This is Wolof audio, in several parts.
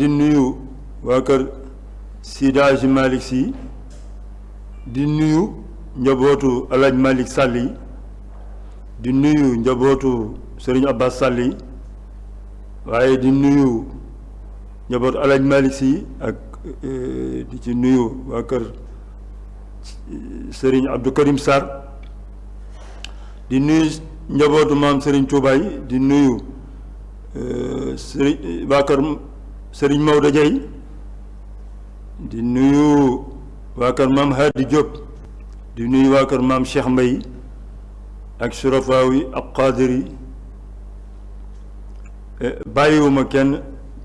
di nuyu waa kër Seydi Hadji Malick Sy di nuyu njabootu Alaaji Malick Sall yi di nuyu njabootu Serigne Abbas Sall yi waaye di nuyu njabootu Alaaji Malick Sy ak eh, di ci nuyu waa kër Serigne Abdou Karim Sarr di nuyu njabootu maam Serigne Touba yi di nuyu euh, sëriñ waa kër sëriñ Maodo Diaye di nuyu waa kër maam Hadi Diop di nuyu waa kër maam Cheikh Mbaye ak surafaaw yi ak xaadir yi eh, bàyyiwuma kenn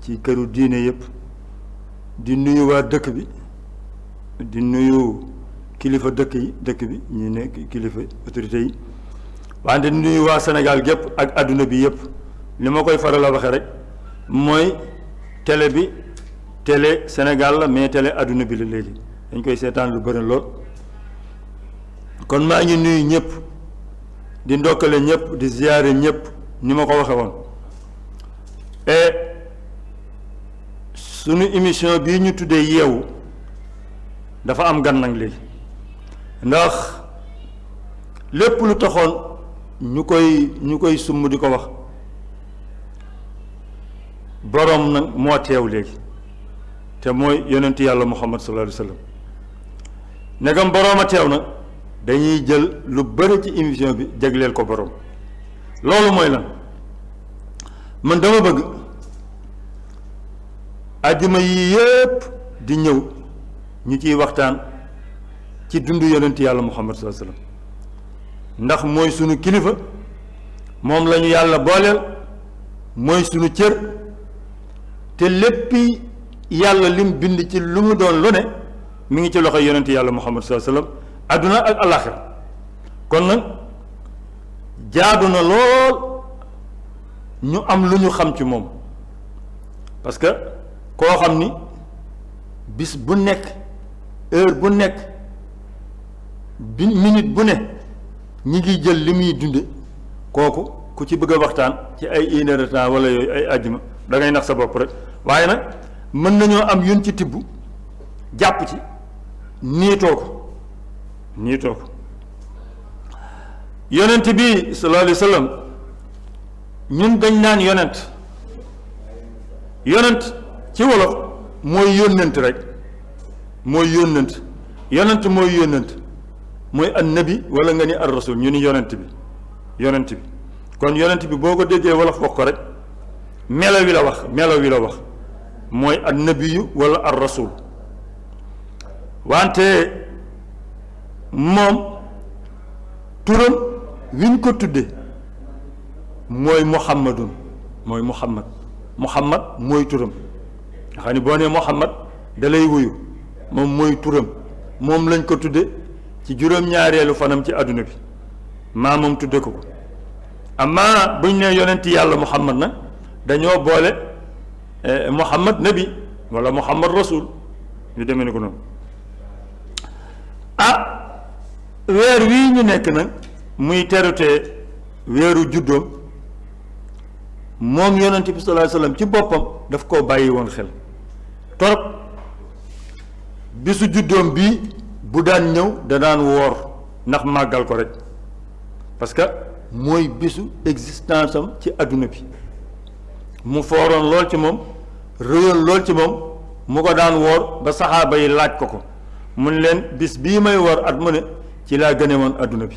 ci këru diine yëpp di nuyu waa dëkk bi di nuyu kilifa dëkk yi dëkk bi ñu nekk kilifa autorité yi wante nuyu waa Sénégal gépp ak àdduna bi yëpp ni ma koy faral a waxe rek mooy télé bi télé Sénégal la mais télé àdduna bi la léegi dañ koy seetaan lu bëri lool kon maa ngi nuyu ñëpp di ndokkale ñëpp di ziyaare ñëpp ni ma ko waxe woon et sunu émission bii ñu tuddee yeewu dafa am gan nag léegi ndax lépp lu taxoon ñu koy ñu koy sumb di ko wax boroom nag moo teew léegi te mooy yonent yàlla muhammad sallallahu alayhi wa sallam negam boroom a teew nag dañuy jël lu bëri ci émission bi jagleel ko boroom loolu mooy lan man dama bëgg àjjuma yi yépp di ñëw ñu ciy waxtaan ci dundu yonent yàlla muhammad sallallahu alayhi wasallam ndax mooy sunu kilifa moom lañu yàlla booleel mooy sunu cër te léppi yàlla lim bind ci lu mu doon lu ne mi ngi ci loxo yonent yàlla muhammad sallallahu alayhi wasallam adduna ak alaxira kon nag jaadu na lool ñu am lu ñu xam ci moom parce que koo xam ni bis bu nekk heure bu nekk bi minute bu ne ñi ngi jël li muy dunde kooku ku ci bëgg a waxtaan ci ay une heure de wala yooyu ay àjjuma da ngay nax sa bopp rek waaye nag mën nañoo am yun ci tibb jàpp ci niitoo ko niitoo ko yonent bi sallallahu alayhi wa sallam ñun dañ naan yonent yonent ci wolof mooy yónnent rek mooy yónnent yonent mooy yónnent mooy annabi wala nga ni ar rasul ñu ni yonent bi yonent bi kon yonent bi boo ko déggee wala foog ko rek melo wi la wax melo wi la wax mooy annabiyu wala ar rasul wante moom turam wiñ ko tudde mooy muhammadun mooy muhammad muhammad mooy turam nga xam ne boo nee Muhammad da lay wuyu moom mooy turam moom lañ ko tudde ci juróom-ñaareelu fanam ci àdduna bi maa moom tudde ko ko amma buñ nee yonent yàlla Muhammad nag dañoo boole eh, Muhammad nabi wala Muhammad rasul ñu demee ni ko noonu ah weer wii ñu nekk nag muy terute weeru juddoom moom yonent bi sallallahu alayhi wasallam ci boppam daf koo bàyyi woon xel torop bisu juddoom bi bu daan ñëw da daan woor ndax màggal ko rek parce que mooy bisu existence am ci àdduna bi mu fooroon lool ci moom rëyoon lool ci moom mu ko daan woor ba saxaaba yi laaj ko ko mun leen bis bii may woor at mu ne ci laa gëne woon àdduna bi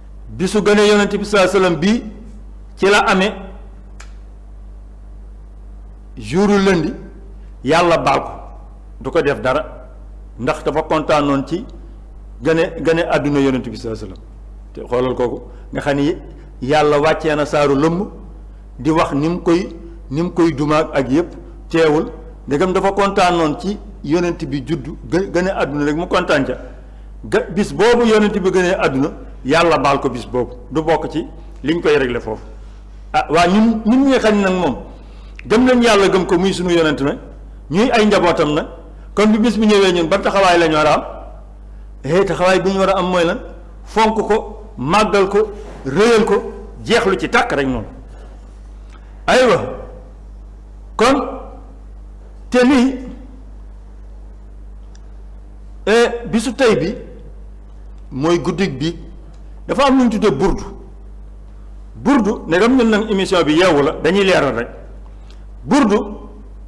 bisu gane yonent bi sallallahu alayhi bi ci la amee jouru lundi yàlla baal ko du ko def dara ndax dafa kontaanoon ci gane gane àdduna yonent bi sallallahu alayhi te xoolal kooku nga xam ni yàlla wàccee na saaru lëmm di wax ni mu koy ni mu koy dumaag ak yëpp teewul ndegam dafa kontaanoon ci yonent bi juddu gën a àdduna rek mu kontaan ca ga bis boobu yonent bi gënee àdduna yàlla baal ko bis boobu du bokk ci liñ koy réglé foofu ah waa ñun ñun ñi xañ nag moom gëm nañ yàlla gëm ko muy suñu yonent na ñuy ay njabootam na kon bi bis bi ñëwee ñun ba taxawaay lañu war a am eh taxawaay bi ñu war a am mooy lan fonk ko màggal ko réyal ko jeexlu ci tàkk rek noonu aywa kon te lii Eh, bisu tey bi mooy guddig bi dafa am lu ñu tuddee burdu burdu ne dam ñun nag émission bi yeewu la dañuy leeral rek burdu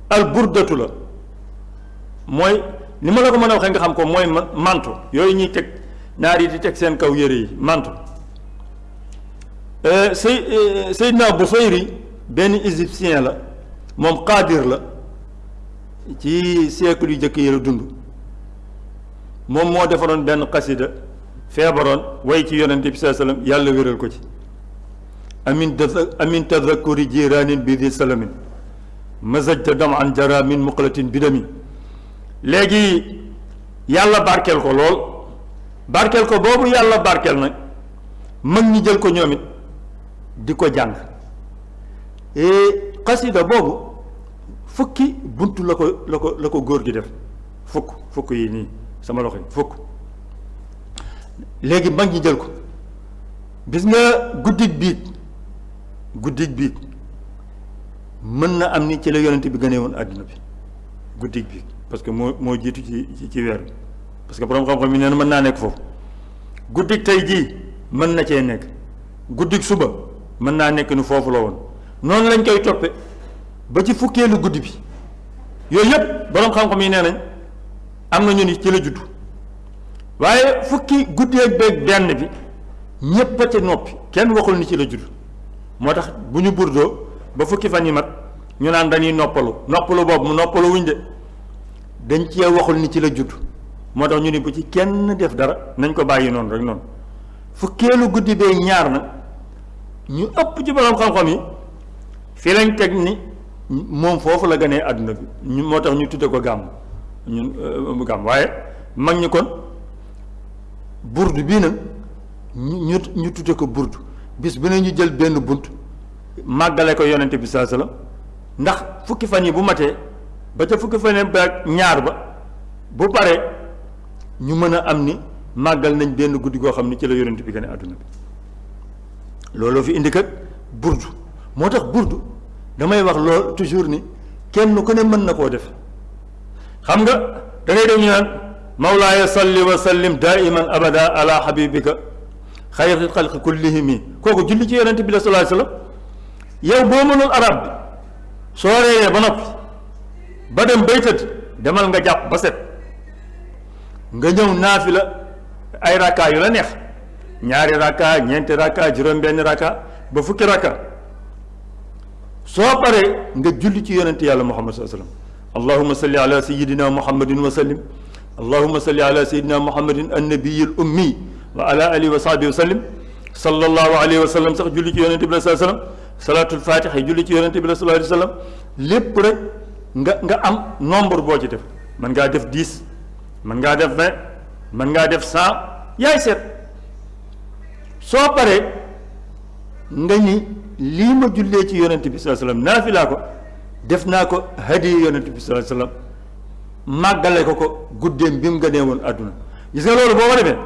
al burdatu la mooy ni ma la ko mën a waxee nga xam ko mooy mantu yooyu ñuy teg naar yi di teg seen kaw yére yi mantu euh, say euh, Seydina Busayri benn égyptien la moom qaadir la ci siècle yu jëkk yi la dund moom moo defaroon benn xasida feebaroon way ci yonent bi saa sallam yàlla wéral ko ci amin amin tadakuri jiraanin bi di salamin mazajta dam an jara min muqalatin bidami léegi yàlla barkeel ko lool barkeel ko boobu yàlla barkeel nag mag ñi jël ko ñoom it di ko jàng xasida boobu fukki bunt la ko la ko la ko góor gi def fukk fukk yi nii sama loxo yi fukk léegi mag ñi jël ko gis nga guddig biig guddig biig mën na am ni ci la yonent bi gënee woon àdduna bi guddig biig parce que moo moo jiitu ci ci weer bi parce que boroom xam-xam yi nee na mën naa nekk foofu guddig tey jii mën na cee nekk guddig suba mën naa nekk ni foofu la woon noonu lañ koy toppe ba ci fukkeelu guddi bi yooyu yëpp boroom xam-xam yi nee nañ am na ñu ni ci la juddu waaye fukki guddi ak beeg benn bi ñépp a ca noppi kenn waxul ni ci la juddu moo tax bu ñu burdoo ba fukki fan yi mat ñu naan dañuy noppalu noppalu boobu mu noppalu wuñ de dañ cee waxul ni ci la juddu moo tax ñu ni bu ci kenn def dara nañ ko bàyyi noonu rek noonu fukkeelu guddi bee ñaar na ñu ëpp ci borom xam-xam yi fii lañ teg ni moom foofu la gënee àdduna bi ñu moo tax ñu tudde ko gàmm ñun euh, gàmm waaye mag ñi kon burdu bii nag ñu ñu tudde ko burdu bis bu ne ñu jël benn bunt màggale ko yonente bi saa salaam ndax fukki fan yi bu matee ba ca fukki fan ba ñaar ba bu pare ñu mën a am ni màggal nañ benn guddi goo xam ni ci la yonent bi gën a àdduna bi looloo fi indi kat burdu moo tax burdu damay wax lool toujours ni kenn ku ne mën na koo def xam nga da ngay dem ñu naan mawlaaya salli wa sallim daiman abada ala habibika xayril xalqi kullihimi kooku julli ci yonent bi la sallallahu alayhi wasallam yow boo mënul arab bi soo reeyee ba noppi ba dem bay tëdd demal nga jàpp ba set nga ñëw naafi la ay rakkaa yu la neex ñaari rakka ñeenti rakka juróom benn rakka ba fukki rakka soo paree nga julli ci yonent yàlla muhammad sallallahu alayhi wasallam allahumma salli ala sayyidina muhammadin wa sallim allahumma salli ala sayyidina muhammadin annabiyil ummi wa ala alihi wa sahbihi wa sallim sallallahu alayhi wa sallam sax julli ci yonent bi sallallahu alayhi wasallam salaatul fatiha julli ci yonent bi sallallahu alayhi wasallam lépp rek nga nga am nombre boo ci def mën ngaa def dix mën ngaa def vingt mën ngaa def cent yaay seet soo paree nga ni lii ma jullee ci yonent bi sallallahu alayhi wasallam naafilaa ko def naa ko hadiya yonent bi sallallahu alayhi wasallam màggale ko ko guddeem bi mu gënee woon àdduna gis nga loolu boo ko defee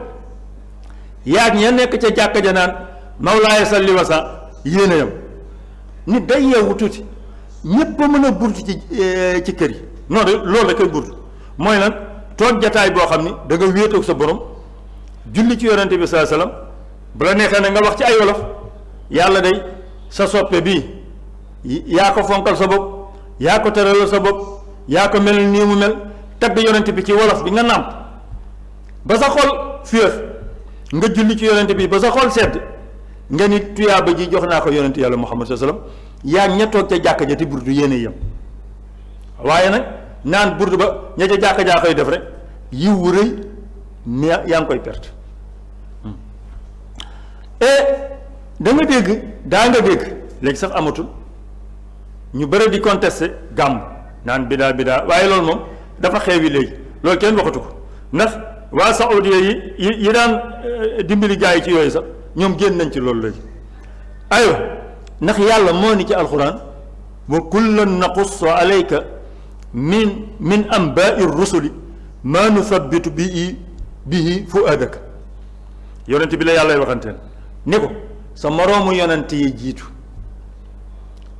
yaag ña nekk ca jàkka ja naan mawlaaya salli wasa yéen a yam nit day yeewu tuuti ñépp a mën a burtu ci eh, ci kër yi non de loolu la koy burtu mooy lan toog jataay boo xam ni da nga wéetoog sa borom julli ci yonente bi sallallahu alayhi wasallam bu la neexee ne nga wax ci ay wolof yàlla day sa soppe bii yaa ko fonkal sa bopp yaa ko tëralal sa bopp yaa ko mel nii mu mel tagg yonent bi ci wolof bi nga nàmp ba sa xol féex nga julli ci yonent bi ba sa xol sedd nga ni tuyaaba ji jox naa ko yonent yàlla Muhammad sallallahu alayhi wasallam yaa ñettoog ca jàkka ja te burdu yéene yam waaye nag naan burdu ba ña ca jàkka jaa koy def rek yiw wu rëy mi yaa ngi koy perte hmm. et da nga dégg daa nga dégg léegi sax amatul ñu bëri di contester gàmm naan bidaa bidaa waaye loolu moom dafa xewi léegi loolu kenn waxatu ko ndax waa saoudia yi yi daan euh, dimbali gaa yi ci yooyu sax ñoom génn nañ ci loolu léegi aywa ndax yàlla moo ni ci alxuraan wa kullan naqussu alayka min min ambaai rusuli maa nusabbitu bii bihi fuadaka yonent bi la yàllay waxanteel ni ko sa moroomu yonent yi jiitu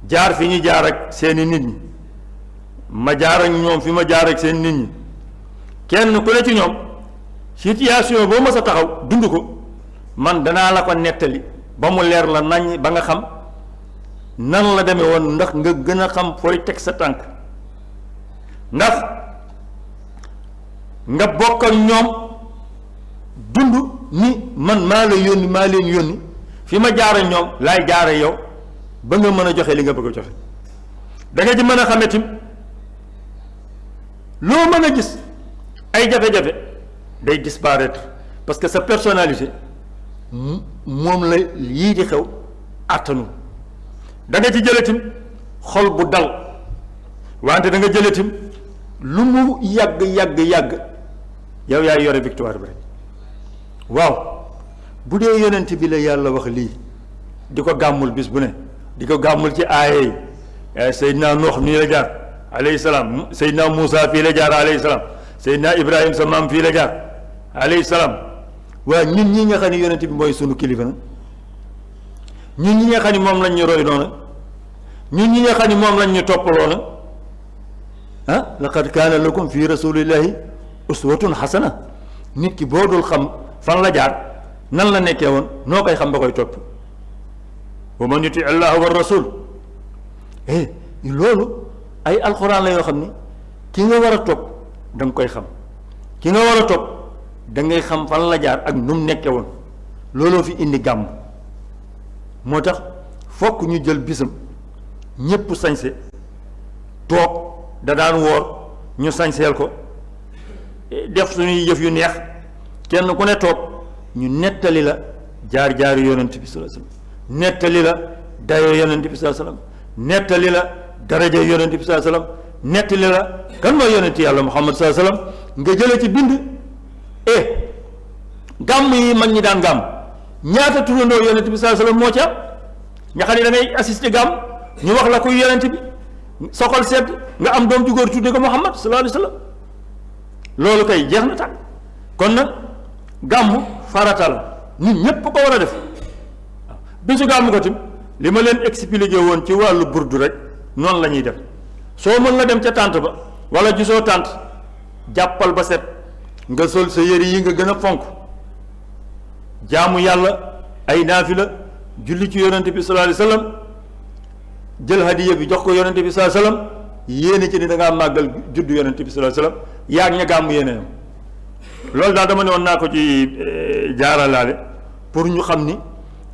jaar fi ñu jaar ak seeni nit ñi ma jaar ak ñoom fi ma jaar ak seen nit ñi kenn ku ne ci ñoom situation boo mës a taxaw dund ko man danaa la ko nettali ba mu leer la nañ ba nga xam nan la demee woon ndax nga gën a xam fooy teg sa tànk ndax nga bokk ak ñoom dund ni man maa la yónni maa leen yónni fi ma jaare ñoom laay jaare yow ba nga mën a joxe li nga bëgg a joxe da nga ci mën a xame tim loo mën a gis ay jafe-jafe day disparaître parce que sa personnalité moom la yii di xew àttanu da nga ci jëletim xol bu dal wante da nga jëletim lu mu yàgg yàgg yàgg yow yaay yore victoire bi rek waaw bu dee yonent bi la yàlla wax lii di ko gàmmul bis bu ne di ko gàmmul ci aaya yi eh, Seydina Nuux nii la jaar alayhi salaam Seydina Muusa fii la jaar alayhi salaam Seydina Ibrahim sa maam fii la jaar alayhi salaam waa ñun ñi nga xam ne yonent bi mooy sunu kilifa na ñun ñi nga xam ne moom lañ ñu roy loona ñun ñi nga xam ne moom lañ ñu topp loona ah laqad kaana lakum fi rasulillahi uswatun xasana nit ki boo dul xam fan la jaar nan la nekkee woon noo koy xam ba koy topp wa man yuti allah wa rasul eh loolu ay alxuraan la yoo xam ni ki nga war a topp da koy xam ki nga war a topp da ngay xam fan la jaar ak nu mu nekkee woon looloo fi indi gàmm moo tax fokk ñu jël bisam ñépp sañse toog da daan woor ñu sañseel ko def suñuy yëf yu neex kenn ku ne toog ñu nettali la jaar-jaaru yonent bi sallallahu alayhi wasallam nettali la dayoo yonent bi sallallahu alayhi wasallam nettali la daraja yonent bi sallallahu alayhi wasallam nettali la kan mooy yonent yàlla Muhammad sallallahu alayhi wasallam nga jële ci bind eh gàmm yi mag ñi daan gàmm ñaata turandoo yonent bi sallallahu alayhi wasallam moo ci am nga xam ne da ngay assister gàmm ñu wax la kuy yonent bi soxal sedd nga am doom ju góor tudde ko Muhammad sallallahu alayhi wasallam loolu kay jeex na tàkk kon nag gàmm farata la nit ñépp ko war a def waaw bisu gàmm ko tim li ma leen expliqué woon ci wàllu burdu rek noonu la ñuy def soo mën la dem ca tànt ba wala gisoo tànt jàppal ba set nga sol sa yére yi nga gën a fonk jaamu yàlla ay naafila julli ci yonente bi sallallahu alayhi wasallam jël hadiya bi jox ko yonente bi sallallahu alayhi wasallam yéene ci ni da ngaa màggal juddu yonente bi sallallahu alayhi wasallam yaag ña gàmmu yéene ñoom loolu daal dama ne woon naa ko ci eh, jaaralaale pour ñu xam ni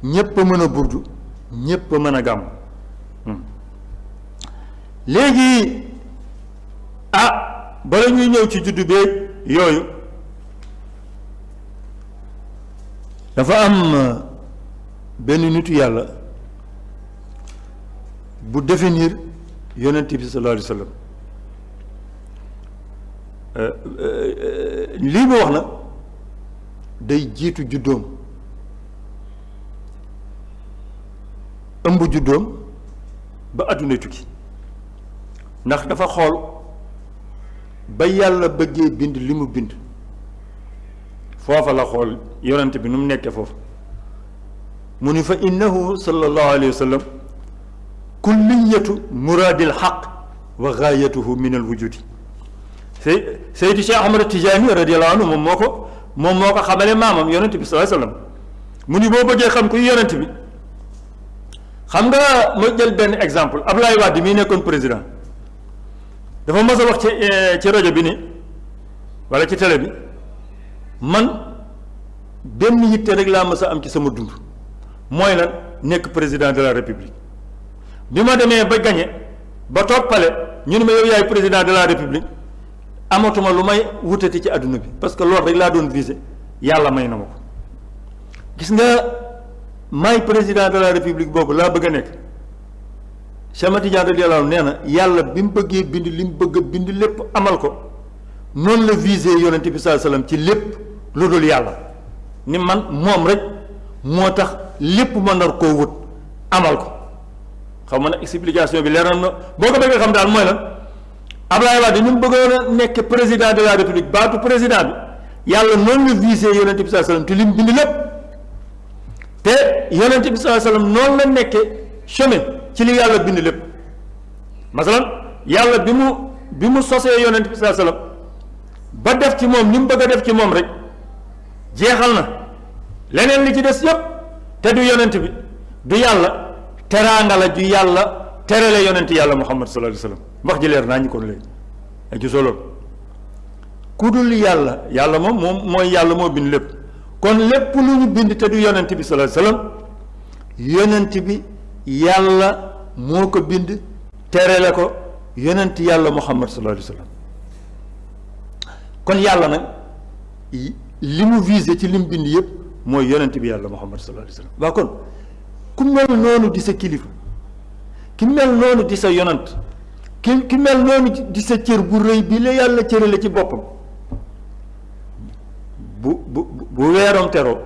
ñépp a mën a burdu ñépp a mën a gàmm hmm. léegi ah bala ñuy ñëw ci juddu beeg yooyu dafa am euh, benn nitu yàlla bu définir yonent bi sallallahu alayhi wa sallam euh, euh, lii mu wax na day jiitu juddoom ëmb juddoom ba àdduna tukki ndax dafa xool ba yàlla bëggee bind li mu bind foofa la xool yonent bi nu mu nekkee foofu mu ni fa innahu sallallahu alayhi wa sallam kulliyatu muraadil xaq wa gaayatuhu min al wujudi say Seydi Cheikh Ahmad Tijaani radiyallahu anhu moom moo ko moom moo ko xamale maamam yonent bi sallallahu alayhi wa sallam mu ni boo bëggee xam kuy yonent bi xam nga ma jël benn exemple Abdoulaye Wade mii nekkoon président dafa mës a wax ci eh, ci rajo bi ni walla ci télé bi man benn yitte rek laa mës a am ci sama dund mooy lan nekk président de la république bi ma demee ba gañe ba toog pale ñu ne ma yow yaay président de la république amatuma lu may wutati ci àdduna bi parce que loolu rek laa doon visé yàlla may na ma ko gis nga maay président de la république boobu laa bëgg a nekk Cheikh Ahmad Tidiane radiyallahu anhu nee na yàlla bi mu bëggee bind li mu bëgg a bind lépp amal ko noonu la visé yonent bi sallallahu alayhi wasallam ci lépp lu dul yàlla ni man moom rek moo tax lépp ma nar koo wut amal ko xam nga nag explication bi leeral na boo ko bëggee xam daal mooy lan Ablaye Wade ni mu bëggoon a nekk président de la république baatu président bi yàlla noonu la visé yonent bi saa sallam te lim bind lépp te yonent bi saa sallam noonu la nekke chemin ci li yàlla bind lépp masalan yàlla bi mu bi mu sosee yonent bi saa sallam ba def ci moom li mu bëgg a def ci moom rek jeexal na leneen li ci des yépp te du yonent bi du yàlla teraanga la ju yàlla terale yonent yàlla muhammad sallallahu alayhi wasallam wax ji leer naa ñu kon léegi ak ci solo ku dul yàlla yàlla moom moom mooy yàlla moo bind lépp kon lépp lu ñu bind te du yonent bi sallallahu alayhi wasallam yonent bi yàlla moo ko bind terale ko yonent yàlla muhammad sallallahu alayhi wasallam kon yàlla nag li mu visé ci lim bind yëpp mooy yonent bi yàlla muhammad sallallahu alayhi wasallam waa kon ku mel noonu di sa kilifa ki mel noonu di sa yonant ki ki mel noonu di sa cër bu rëy bi la yàlla cërale ci boppam bu bu bu weeroom teroo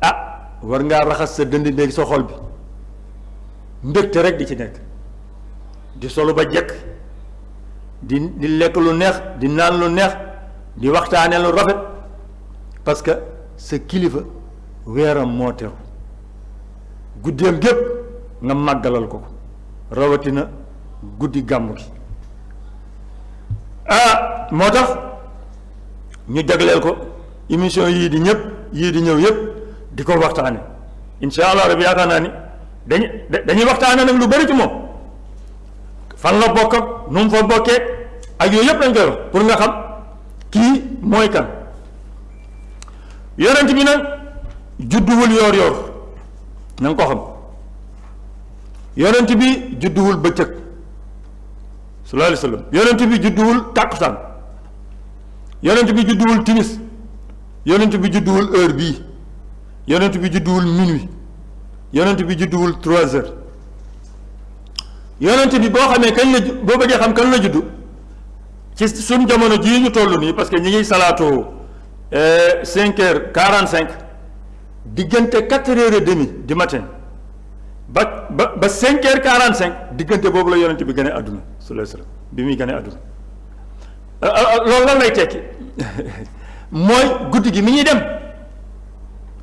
ah war ngaa raxas sa dënd néeg sa xol bi mbégte rek di ci nekk di solo ba jekk di di lekk lu neex di naan lu neex di waxtaane lu rafet parce que sa kilifa weeram moo teru guddeem gépp nga màggalal ko ko rawatina guddi gàmm gi ah moo tax ñu jagleel ko émission yii di ñëpp yii di ñëw yëpp di ko waxtaane incha allah rabi yaakaar naa ni dañuy dañuy waxtaane nag lu bari ci moom fan la bokk ak nu mu fa bokkee ak yooyu yëpp lañ koy wax pour nga xam kii mooy kan yonent bi nag judduwul yoor yoor na nga ko xam yonent bi judduwul bëccëg sallallahu alayhi wa sallam yonent bi judduwul tàkkusaan yonent bi judduwul timis yonent bi judduwul heure bii yonent bi judduwul minuit yonent bi judduwul trois heures yonent bi boo xamee kañ la boo bëggee xam kañ la juddu ci suñ jamono jii ñu toll nii parce que ñi ngi salaatoo euh, cinq heures quarante cinq diggante quatre heures et demi du matin ba ba ba cinq heures quarante cinq diggante boobu la yonent bi gën a àdduna sallallahu alayhi bi muy gën a àdduna euh, euh, loolu lan lay tekki mooy guddi gi mi ñuy dem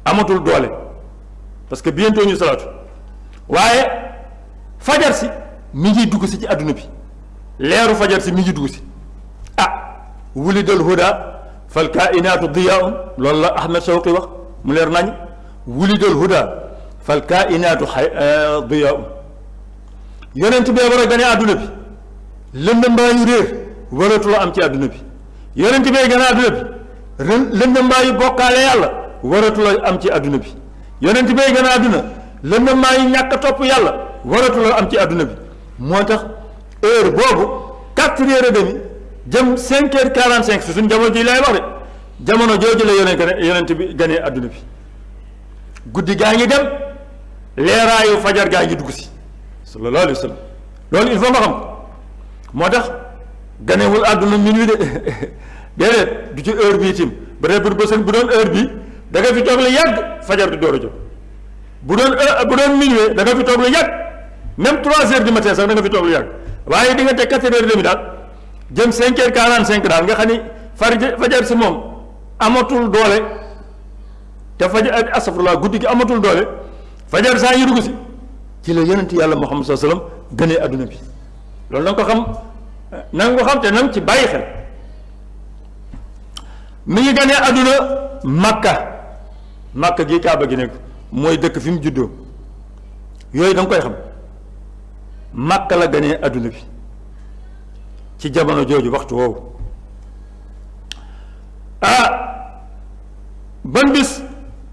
amatul doole parce que bientôt ñu salaatu waaye fajar si mi ngi dugg si ci àdduna bi leeru fajar si mi ngi dugg si ah wulidal huda fal kainaatu diyaun loolu la Ahmed Shawqi wax mu leer nañ wulidal huda fal kainaatu xay eh, diyaun yonent bee war a gane àdduna bi lëndëm baa yu réer waratu am ci àdduna bi yonent bee gane àdduna bi lëndëm baa yu bokkaale yàlla waratu am ci àdduna bi yonent bay gën a àdduna lëndëmaa yi ñàkk a topp yàlla waratu la am ci àdduna bi moo tax heure boobu quatre heures et demi jëm cinq heures quarante cinq su suñ jamono ji lay wax de jamono jooju la yonent yonent bi ganee àdduna bi guddi gaa ngi dem leeraayu fajar gaa ngi dugg si sallallahu alayhi wa sallam loolu il faut nga xam moo tax ganewul àdduna minuit de déedéet du ci heure bii tim ba tey pour bësën bu doon heure bi da nga fi toog la yàgg fajar di door a jóg bu doon euh, bu doon minuit da nga fi toog la yàgg même trois heures du matin sax da nga fi toog la yàgg waaye di nga teg quatre heures demi daal jëm cinq heures quarante cinq daal nga xam ni far fajar si moom amatul doole te fajar ak astafurlah guddi gi amatul doole fajar saa yu dugg si ci la yonent yàlla Muhammad sallallahu alayhi wasallam gënee adduna bi loolu na ko xam na nga ko xam te na ci bàyyi xel mi ngi gënee adduna Makka Makka gi Kaaba gi nekk mooy dëkk fi mu juddoo yooyu da koy xam Makka la gënee adduna bi ci jamono jooju waxtu woowu ah ban bis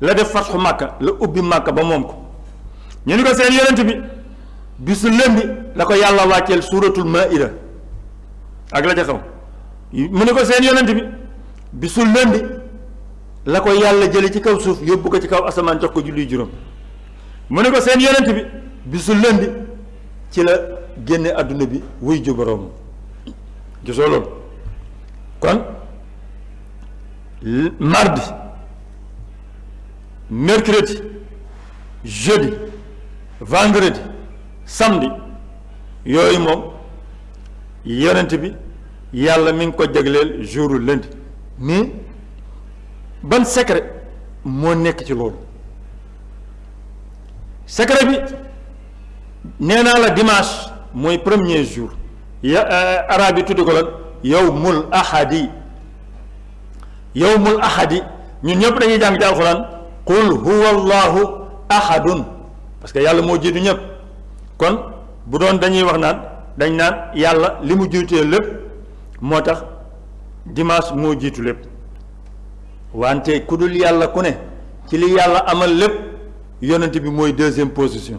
la def fatxu màkka la ubbi màkka ba moom ko ñu ni ko seen yonent bi bisu lëndi la ko yàlla wàcceel suuratul maida ak la ca xew mu ni ko seen yonent bi bisu lëndi la ko yàlla jële ci kaw suuf yóbbu ko ci kaw asamaan jox ko julli juróom mu ni ko seen yonent bi bisu lëndi ci la génne àdduna bi wuy ju boroom gisoo loolu kon mardi mercredi jeudi vendredi samedi yooyu moom yonent bi yàlla mi ngi ko jagleel jour lundi mais ban secret moo nekk ci loolu secret bi nee naa la dimanche mooy premier jour ya euh, arabe yi tudd ko lan yow mul ahadi yowmul ahadi ñun ñëpp dañuy jàng ci alxuraan qul huwa allahu ahadun parce que yàlla moo jiitu ñëpp kon bu doon dañuy wax naan dañ naan yàlla li mu jiitee lépp moo tax dimanche moo jiitu lépp wante ku dul yàlla ku ne ci li yàlla amal lépp yonent bi mooy deuxième position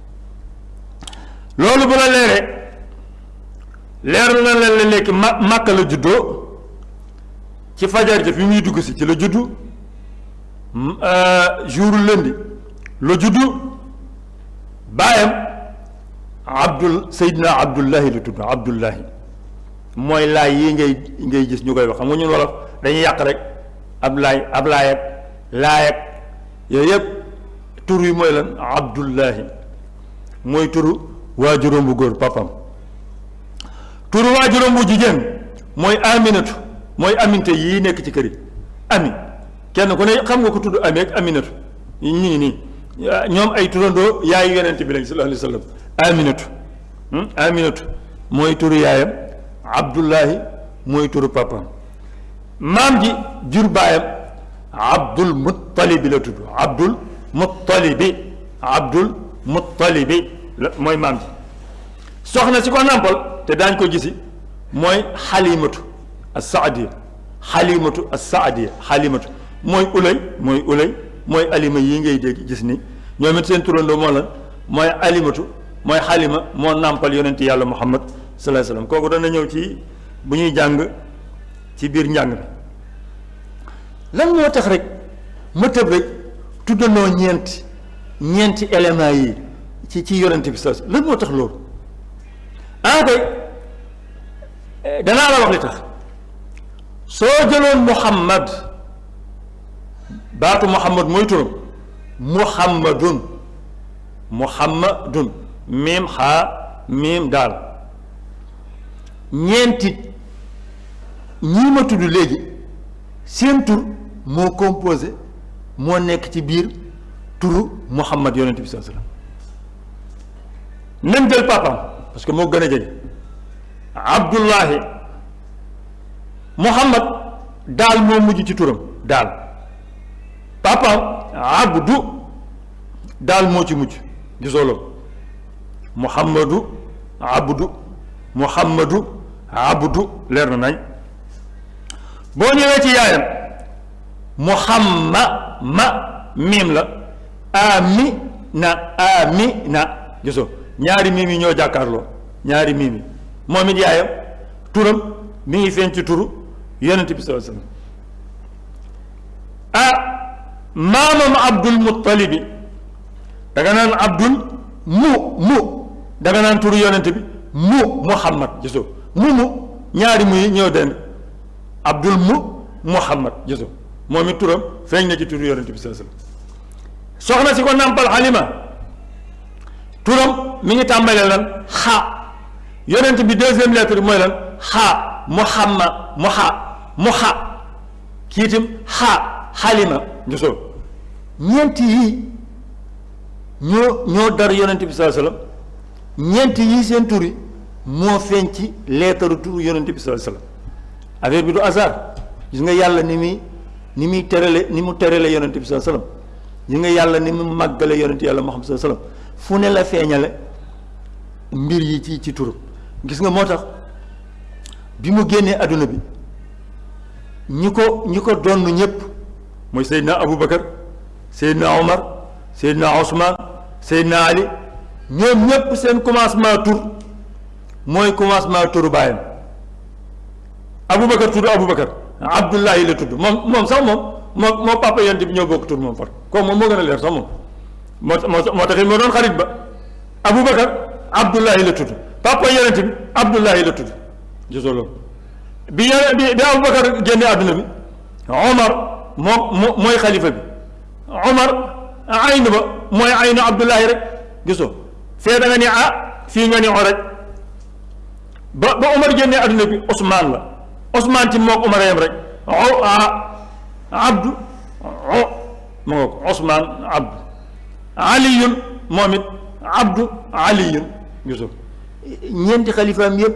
loolu bu la leeree leer na leen la nekk ma Màkka la juddoo ci fajar ja fi muy dugg si ci la juddu euh, jour lundi la juddu baayam abdul seydina abdullahi la tudd abdullahi mooy laay yi ngay ngay gis ñu koy wax xam nga ñun wolof dañuy yàq rek ab laay ab laay ak laay ak yooyu yëpp tur yi mooy lan abdullahi mooy turu waajuram bu góor papam turu waajuram bu jigéen mooy aminatu mooy aminte yii nekk ci kër yi ami kenn ku ne xam nga ko tudd ami ak aminatu ñu ngi nii ñoom ay turandoo yaayu yonent bi lañ sallallahu alayhi wa sallam aminatu hmm? aminatu mooy turu yaayam abdullahi mooy turu papam maam ji jur baayam abdul muttalibi la tudd abdul muttalibi abdul muttalibi la mooy maam ji soxna si ko nàmpal te daañ ko gisi mooy xalimatu as saadiya xalimatu as saadiya xalimatu mooy ulay mooy ulay mooy alima yi ngay dégg gis ni ñoom it seen turandoo moo lan mooy alimatu mooy xalima moo nàmpal yonent yàlla muhammad sallallahu alayhi wasallam kooku dana ñëw ci bu ñuy jàng ci biir njàng bi lan moo tax rek ma tëb rek tuddanoo ñeenti ñeenti éléments yi ci ci yonent bi sa lan moo tax loolu ah kay eh, danaa la wax li tax soo jëloon Muhammad baatu Muhammad mooy turam Muhammadun Muhammadun miim xaa miim daal ñeenti ñii ma tudd léegi seen tur moo composé moo nekk ci biir turu Muhammad yonent bi sallallahu alayhi wasallam nañ jël papaam parce que moo gën a jege Abdullahi Muhammad daal moo mujj ci turam daal papaam Abdu daal moo ci mujj gisoo loolu muhammadu abdu muhammadu abdu leer na nañ boo ñëwee ci yaayam muhamma ma miim la ami na ami na gisoo ñaari miim yi ñoo jàkkaarloo ñaari miim yi moom it yaayam turam mi ngi feeñ ci turu yonent bi sallallahu alayhi ah maamam abdul muttalibi danga naan abdul mu mu danga naan turu yonent bi mu muhammad gisoo mu mu ñaari muy ñëw denn abdul mu muhammad gisoo moom it turam feeñ na ci turu yonent bi sallallahu alayhi wasallam soxna si ko nàmpal xalima turam mi ngi tàmbalee lan xa yonent bi deuxième lettre bi mooy lan xa muhammad mu xa mu xa kii itam xaa xaalima njusóor ñeenti yii ñoo ñoo dar yonent bi sallallahu alayhi wasallam ñeenti yii seen tur yi moo feeñ ci leetaru turu yonent bi sallallahu alayhi wasallam affaire bi du hasard gis nga yàlla ni muy ni muy terale ni mu terale yonent bi sallallahu alayhi wasallam gis nga yàlla ni mu màggale yonent yàlla Muhammad sallallahu alayhi wasallam fu ne la feeñale mbir yi ci ci turam gis nga moo tax bi mu génnee àdduna bi ñi ko ñi ko donn ñëpp mooy Seydina Aboubacar Seydina Omar Seydina Ousmane Seydina Ali ñoom ñëpp seen commencement tur mooy commencement turu baayam Aboubacar tudd Aboubacar Abdullahi la tudd moom moom sax moom moo moo papa yonent bi ñoo bokk tur moom far kooku moom moo gën a leer sax moom moo moo moo taxit moo doon xarit ba Aboubacar Abdullahi la tudd papa yonent bi Abdullahi la tudd gisoo loolu bi yore bi bi Aboubacar génne àdduna bi Omar moo mooy xalifa bi Omar aynu ba mooy aynu Abdullahi rek gisoo fee da nga ni ah fii nga ni oraj ba ba Omar génne àdduna bi Ousmane la Ousmane ci mook Omar yam rek o Abdou o mu ngoog Ousmane Abdou Aliyun moom it Abdou Aliyun gisoo ñeenti xalifaam yëpp.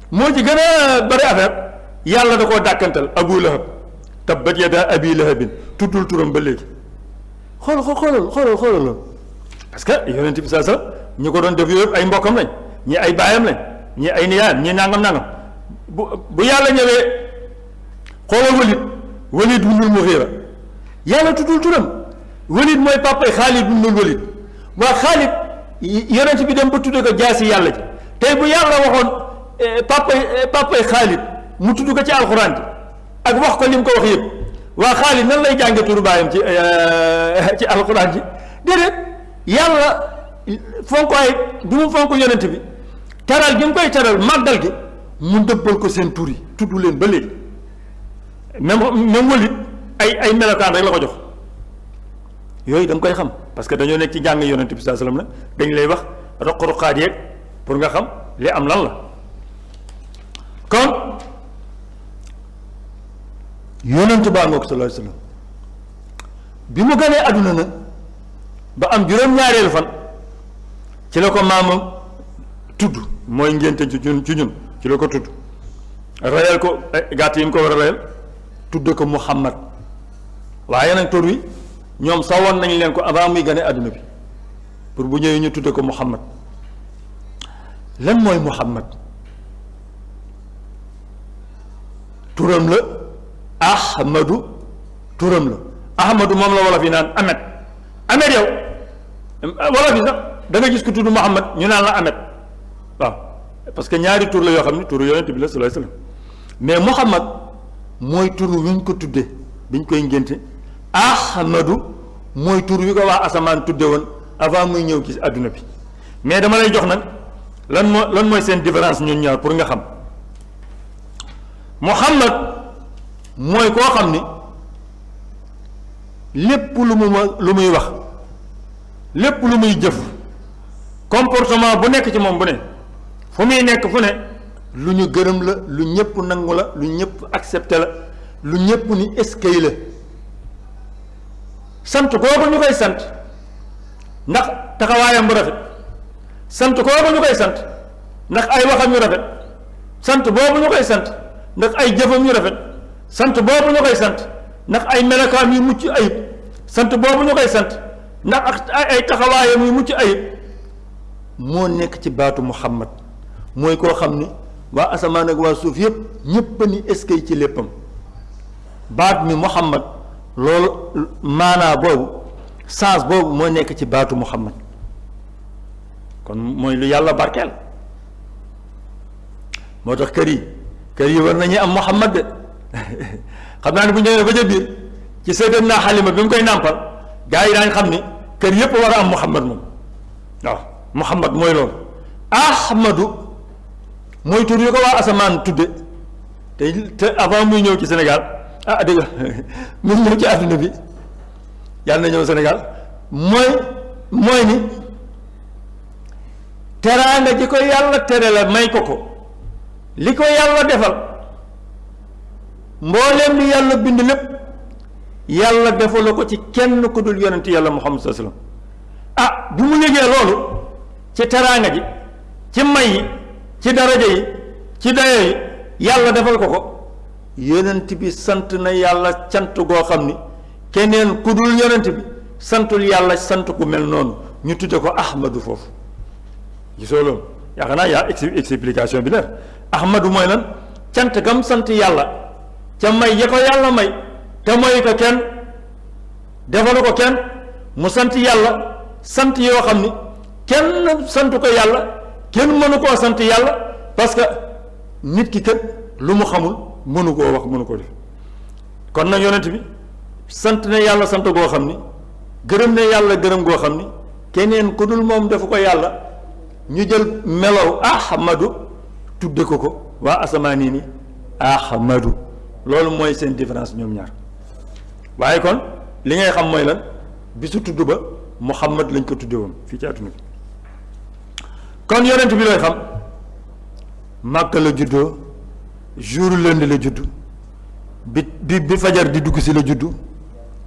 moo ci gën a bari affaire yàlla da koo dàkkantal abu lahab tabbat yadaa abi lahabin tuddul turam ba léegi xool xool xoolal xoolal xoolal loolu parce que yonent bi saa sa ñu ko doon def yooyu ay mbokkam lañ ñi ay baayam lañ ñi ay niyaayam ñi nangam nangam bu bu yàlla ñëwee xoolal walid walid wunul muxiira yàlla tuddul turam walid mooy papa xaalid wunul walid waa Xaalid yonent bi dem ba tudde ko jaasi yàlla ji tey bu yàlla waxoon eh, papay eh, papay Xaalid mu tudd ko ci alxuraan ji ak wax ko li mu ko wax yëpp waa Xaalid nan lay jànge turu baayam ci eh, ci alxuraan ji déedéet yàlla fonk ay bi mu fonk yonent bi teral gi mu koy teral màggal gi mu dëppal ko seen tur yi tudd leen ba léegi même même wëlit ay ay melokaan rek la ko jox yooyu da koy xam parce que dañoo nekk ci jàng yonent bi saa salaam la dañ lay wax roq-roqaat yeeg pour nga xam li am lan la kon yonent baa ngoog sallallahu alayhi wasallam bi mu gënee àdduna nag ba am juróom-ñaareelu fan ci la ko maamam tudd mooy ngénte ci ñun ci ñun ci la ko tudd rayal ko eh, gàtt yi mu ko war a rayal tudd ko Muhammad waaye nag tur wi ñoom sawoon nañ leen ko avant muy gane àdduna bi pour bu ñëwee ñu tudde ko Muhammad lan mooy Muhammad turam la Ahmadu turam la Ahmadu moom la wolof yi naan Ahmed Ahmed yow wolof yi sax da nga gis ku tudd Muhammad ñu naan la Ahmed waaw parce que ñaari tur la yoo xam ne tur yonent bi la sallallahu alayhi wasallam mais Muhammad mooy tur wi ñu ko tudde bi ñu koy ngénte Ahmadu mooy tur wi ko waa asamaan tudde woon avant muy ñëw ci àdduna bi mais dama lay jox nag lan moo lan mooy seen différence ñun ñaar pour nga xam Muhammad mooy koo xam ni lépp lu mu ma lu muy wax lépp lu muy jëf comportement bu nekk ci moom bu ne fu muy nekk fu ne lu ñu gërëm la lu ñëpp nangu la lu ñëpp accepté la lu ñëpp ni eskay la sant kooku ñu koy sant ndax taxawaayam bu rafet sant kooku ñu koy sant ndax ay waxam yu rafet sant boobu ñu koy sant ndax ay jëfam yu rafet sant boobu ñu koy sant ndax ay melokaam yu mucc ayib sant boobu ñu koy sant ndax ay taxawaayam yu mucc ayib moo nekk ci baatu Muhammad mooy koo xam ni waa asamaan ak waa suuf yëpp ñëpp ni eskay ci léppam baat mi muhammad loolu maanaa boobu sens boobu moo nekk ci baatu muhammad kon mooy lu yàlla barkeel moo tax kër yi kër yi war nañuy am muhammad de xam naa ne bu ñëwee ba ca biir ci sëgën naa xalima bi mu koy nàmpal gaa yi daañ xam ni kër yëpp war a am muhammad moom waaw muhammad mooy loolu ahmadu mooy tur yu ko waa asamaan tudde te te avant muy ñëw ci Sénégal ah dégg nga muy ñëw ci àdduna bi yàlla na ñëw Sénégal mooy mooy ni teraanga ji ko yàlla tere la may ko ko li ko yàlla defal mbooleem li yàlla bind lépp yàlla defaloo ko ci kenn ku dul yonent yàlla Muhammad sallallahu alayhi wasallam ah bi mu yëgee loolu ci teraanga ji ci may yi ci daraja yi ci dayo yi yàlla defal ko ko yonent bi sant na yàlla cant goo xam ni keneen ku dul yonent bi santul yàlla sant ku mel noonu ñu tudde ko ahmadu foofu gisoo loolu yaakaar naa yaa explication bi leer ahmadu mooy lan cant gam sant yàlla ca may ya ko yàlla may te mooy ko kenn defalu ko kenn mu sant yàlla sant yoo xam ni kenn sant ko yàlla kenn mënu koo sant yàlla parce que nit ki kat lu mu xamul mënu koo wax mënu ko def kon nag yonent bi sant na yàlla sant goo xam ni gërëm ne yàlla gërëm goo xam ni keneen ku dul moom defu ko yàlla ñu jël melow ahmadu tudde ko ko waa asamaan yi ni ahmadu loolu mooy seen différence ñoom ñaar waaye kon li ngay xam mooy lan bisu tudd ba Muhammad lañ ko tudde woon fii ci àdduna bi kon yonent bi looy xam Màkka la juddoo jour lundi la juddu bi bi bi fajar di dugg si la juddu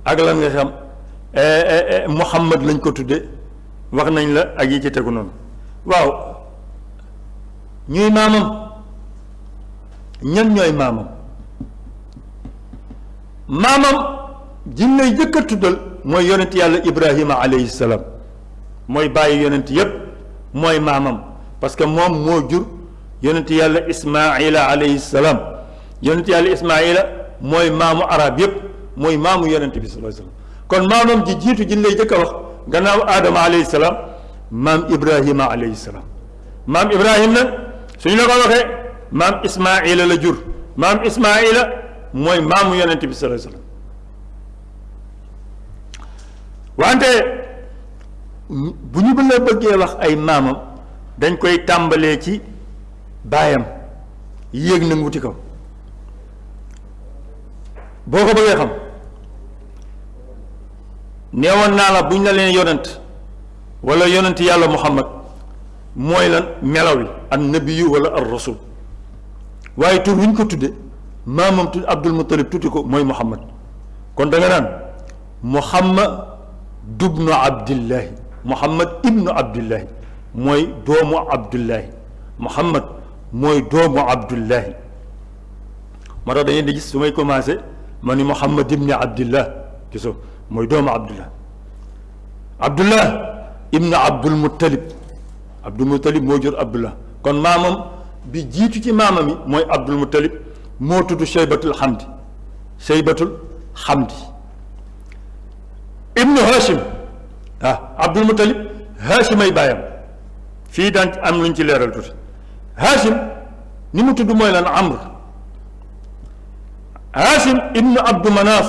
ak lan nga xam eh, eh, eh, Muhammad lañ ko tudde wax nañ la ak yi ci tegu noonu waaw ñuy maamam ñan ñooy maamam maamam jin lay jëkk a tuddal mooy yonent yàlla ibrahima alayhi salaam mooy bàyyi yonent yépp mooy maamam parce que moom moo jur yonent yàlla ismaila alayhi salaam yonent yàlla ismaila mooy maamu arab yépp mooy maamu yonent bi sallallahu alayhi wasallam kon maamam ji jiitu jin lay jëkk a wax gannaaw aadama alayhi salaam maam ibrahima alayhi salaam maam ibrahim nag suñu la ko waxee maam ismaila la jur maam ismaila mooy maamu yonent bi sallallahu alayhi wante bu ñu la bëggee wax ay maamam dañ koy tàmbalee ci baayam yéeg na wuti kaw boo ko bëggee xam neewoon naa la buñ la leen yonent wala yonent yàlla muhammad mooy lan melaw yi an nabiyu wala ar rasul waaye tur wuñ ko tudde maamam tudd abdul muttalib tudde ko mooy muhammad kon da nga naan muhammad dubnu abdillahi muhammad ibnu abdillahi mooy doomu abdullahi muhammad mooy doomu abdullahi moo tax dañuy di gis su may commencé ma ni muhammad ibni abdillah gisoo mooy doomu abdullah abdullah ibnu abdul muttalib abdul muttalib moo jur abdullah kon maamam bi jiitu ci maamam yi mooy abdul muttalib moo tudd shaybatul xamdi shaybatul xamdi ibnu hashim ah abdul muttalib hashim ay baayam fii daan am luñ ci leeral tuuti hashim ni mu tudd mooy lan amr hashim ibnu abdu manaaf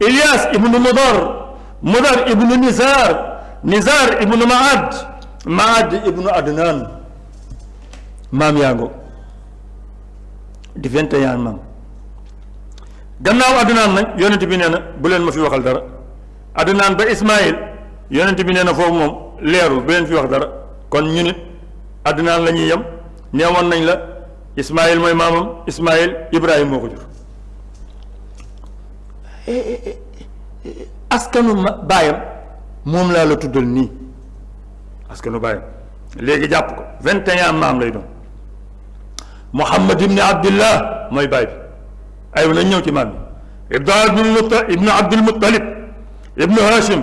Ilyaas ibnu Mudar Mudar ibnu Nizaar Nizaar ibnu Maad Maad ibnu Adnaan maam yaa ngo di vingt et un maam gannaaw Adnaan nag yonent bi nee na bu leen ma fi waxal dara Adnaan ba Ismaayil yonent bi nee na foofu moom leerul bu leen fi wax dara kon ñu nit Adnaan la ñuy yem neewoon nañ la Ismaayil mooy maamam Ismaayil Ibrahima moo ko jur eh, eh, eh, askanu baayam moom laa la tuddal nii askanu baayam léegi jàpp ko vingt et un maam lay doon Muhammad ibni Abdillah mooy baay bi ay nañ ñëw ci maam yi ibnu abdul muttalib ibnu abdul muttalib ibnu hashim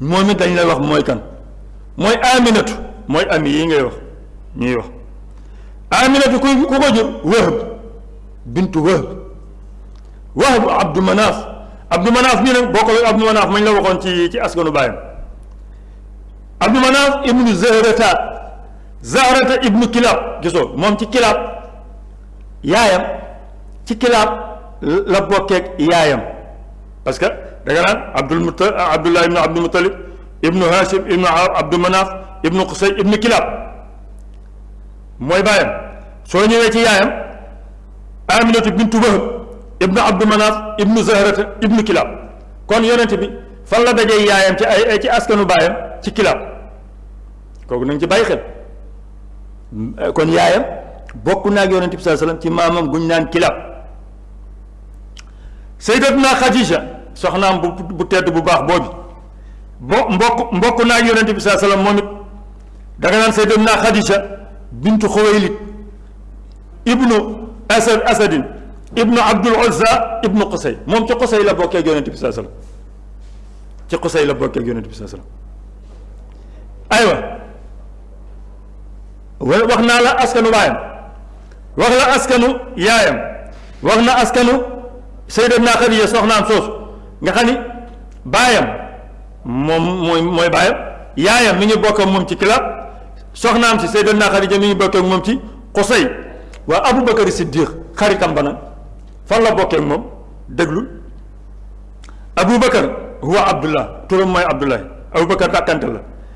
moom it dañ lay wax mooy kan mooy aminatu mooy ami yi ngay wax ñuy wax aminatu ku ku ko jur wahb bintu wahb wahb abdu manaaf abdu manaaf mii nag boo ko abdu manaaf mañ la waxoon ci ci askanu baayam abdu manaaf ibnu zahrata zahrata ibnu kilaab gisoo moom ci kilaab yaayam ci kilaab la bokkeek yaayam parce que da nga naan abdul mutal abdullah ibnu abdul mutalib ibnu hashim ibnu abdu manaaf ibnu qusay ibnu kilab mooy baayam soo ñëwee ci yaayam aminatu bintu wahab ibnu abdu manaaf ibnu zahrata ibnu kilab kon yonent bi fan la dajee yaayam ci ay ci askanu baayam ci kilab kooku nañ ci bàyyi xel kon yaayam bokk naa ak yonent bi sallallahu alayhi wasallam ci maamam guñ naan kilab sayyidatuna Xadija soxnaam bu bu tedd bu baax boobu bo mbokk mbokk naa yonent bi saa salaam moom it da nga naan sayyidatuna Xadija bintu Xuwaylid ibnu asad asadin ibnu abdul uzza ibnu qusay moom ci qusay la bokkee ak yonent bi saa sallam ci qusay la bokkee ak yonent bi saa sallam aywa wax naa la askanu baayam wax la askanu yaayam wax na askanu Sayyidatuna Xadiija soxnaam soosu nga xam ni baayam moom mooy mooy baayam yaayam mi ngi bokk moom ci Kilaab soxnaam si Sayyidatuna Xadiija mi ngi bokk ak moom ci Qusay waa Abubakar Siddiq xaritam ba nag fan la bokkee moom déglu Abubakar huwa Abdullah turam mooy Abdullah Abubakar dàkkante la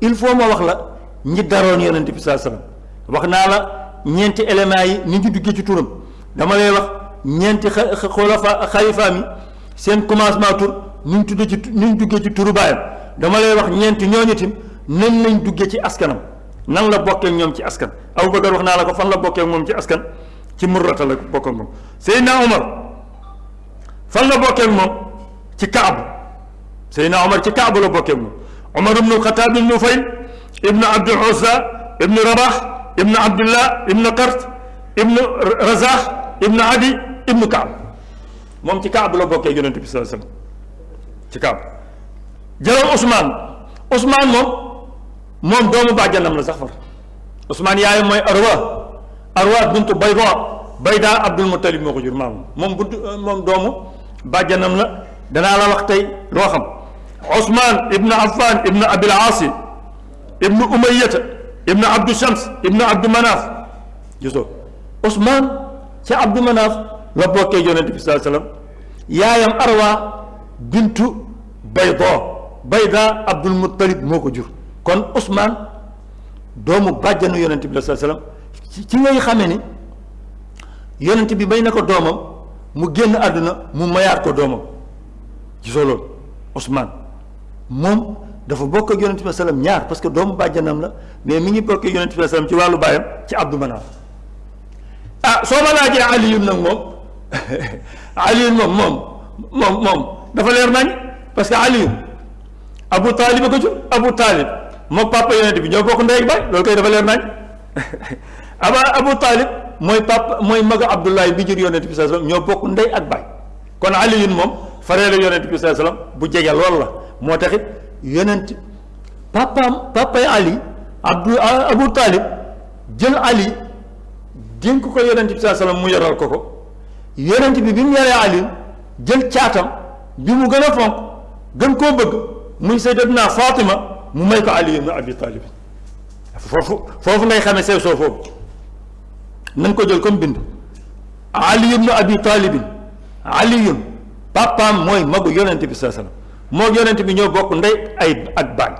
il faut ma wax la ñi daroon yonent bi saa sallam wax naa la ñeenti éléments yi ni ñu duggee ci turam dama lay wax ñeenti xulafa xalifa mi seen commencement tur ni ñu tuddee ci ni ñu duggee ci turu baayam dama lay wax ñeenti ñooñu tim nan lañ duggee ci askanam nan la bokkee ñoom ci askan Abubakar wax naa la ko fan la bokkee moom ci askan ci murrata la bokk ak moom Seydina Omar fan la bokkee moom ci Kaab Seydina Omar ci Kaaba la bokkee moom Omar ibnu Xataab ibnu Fayl ibnu Abdul Uzza ibnu Rabax ibnu Abdullah ibnu Qart ibnu Razaax ibnu Adi ibnu Kaab moom ci Kaaba la bokkee yonent bi sallallahu alayhi wasallam ci Kaaba jëlal Ousmane Ousmane moom moom doomu bàjjanam la sax far Ousmane yaayam mooy Arwa Arwa bintu Bayda Bayda Abdul Muttalib moo ko jur maam moom buntu euh, moom doomu bàjjanam la danaa la wax tey loo xam Ousmane ibnu Affan ibnu Abil Aasi ibnu Umayyata ibnu Abdu Shams ibnu Abdu Manaaf gisoo Ousmane ci Abdu Manaaf la bokkee yonent bi sallallahu alayhi yaayam Arwa bintu Bayda Bayda Abdul Muttalib moo ko jur kon Ousmane doomu bàjjanu yonent bi la sallam ci ngay xamee ni yonent bi may na ko doomam mu génn àdduna mu mayaat ko doomam gisoo loolu Ousmane moom dafa bokk ak yonent bi sallam ñaar parce que doomu bàjjanam la mais mi ngi bokk ak yonent bi sallam ci wàllu baayam ci Abdou Manaf ah soo ma laajee Aliyun nag moom Aliyun moom moom moom moom dafa leer nañ parce que Aliyun abu taalib a ko jur abu taalib mook papa yonent bi ñoo bokk ndey ak baay loolu koy dafa leer nañ aba abu taalib mooy papa mooy mag abdullahi bi jur yonent bi saa sallam ñoo bokk ndey ak baay kon aliyun moom fareelu yonent bi saa sallam bu jege lool la moo taxit yonent papaam papay ali abdu abu taalib jël ali dénk ko yonent bi saa sallam mu yoral ko ko yonent bi bi mu yoree ali jël caatam bi mu gën a fonk gën koo bëgg muy sayyidatuna Fatima mu may ko Ali ibn Abi Talib foofu foofu ngay xamee sew soo foofu nañ ko jël comme bind Ali ibn Abi Talib aliyun papaam mooy magu yonent bi saa sallam moo yonent bi ñoo bokk ndey ay ak baay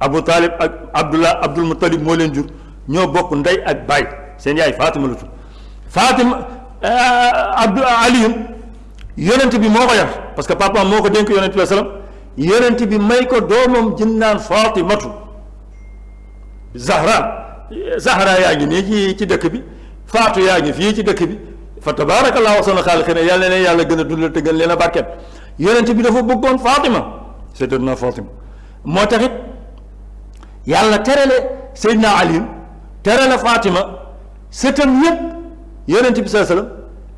Abu Talib ak Abdullah Abdul Muttalib moo leen jur ñoo bokk ndey ak baay seen yaay Fatima la tudd Fatima eh, Abdu Aliyun yonent bi moo ko yar parce que papa moo ko dénk yonent bi salaam yonent bi may ko doomam jën naan Fatimatu Zahra Zahra yaa ngi nii ci ci dëkk bi Faatu yaa ngi fii ci dëkk bi fa tabaarakallaahu ahsanul xaaliqiin yàlla na leen yàlla gën a dundal te gën leen a barkeel yonent bi dafa bëggoon Fatima Sayyidatuna Fatima moo taxit yàlla terale Seydina Ali terale Fatima sëtam yépp yonent bi saa sallam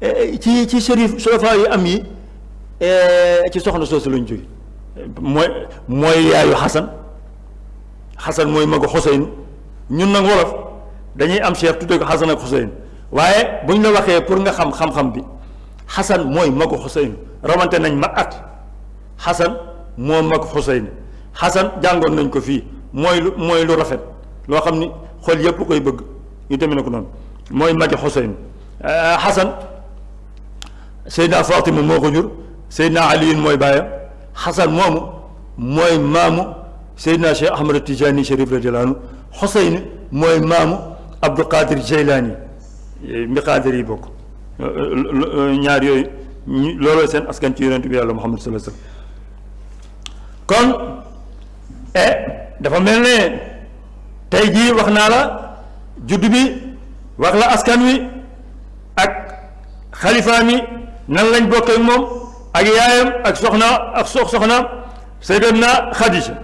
eh, ci ci sërif solofa yi am yi eh, ci soxna soosu lañ jóge mooy mooy yaayu xasan xasan mooy magu xuseynu ñun nag wolof dañuy am cheikh tuddee ko xasan ak xuseynu waaye buñ la waxee pour nga xam xam-xam bi xasan mooy magu xuseynu rawante nañ ma at xasan moo mag xuseynu xasan jàngoon nañ ko fii mooy lu mooy lu rafet loo xam ni xol yépp koy bëgg ñu tamit na ko noonu mooy magi Xuseyn Xasan euh, Seydina Fatima moo ko jur Seydina Aliyun mooy baayam Xasan moomu mooy maamu Seydina Cheikh Ahmad Tijani Sharif radiyallahu anhu Xuseyn mooy maamu Abdul Qadir Jeylaani mi Qadir yi bokk ñaar yooyu looloo seen askan ci yonent bi yàlla Muhammad sallallahu alayhi wasallam kon eh dafa mel ne tey jii wax naa la juddu bi wax la askan wi ak xalifa mi nan lañ bokk ak moom ak yaayam ak soxna ak sox soxna Sayyidatuna Xadija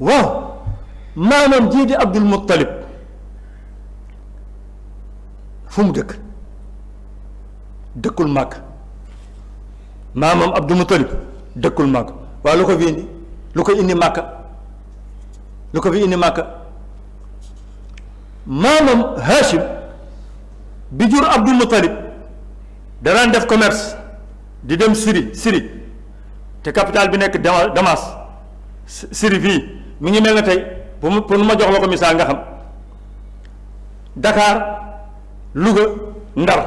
waaw maamam jii di Abdul Muttalib fu mu dëkk dëkkul màkk maamam Abdou Moutalib dëkkul màkk waa lu ko fi indi lu ko indi màkka lu ko fi indi màkka maamam Hachim bi jur Abdou Moutalib danaan def commerce di dem Syrie Syrie te capitale bi nekk Damas Syrie fii mu ngi mel na tey pour mu pour ma jox la ko misaal nga xam Dakar Louga Ndar